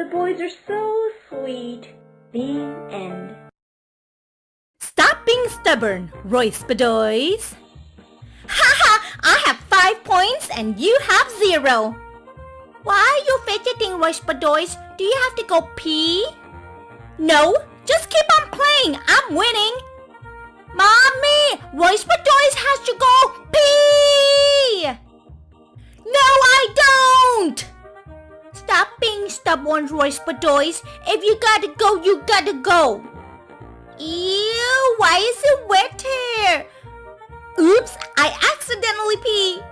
The boys are so sweet. The end. Stop being stubborn, Royce Bedoys. Haha, I have five points and you have zero. Why are you fidgeting, Royce Bedoys? Do you have to go pee? No, just keep on playing. I'm winning. Mommy, Royce Bedoys has to go pee. No, I don't. Stop being stubborn, Royce Bedoys. If you gotta go, you gotta go. Ew, why is it wet here? Oops, I accidentally pee.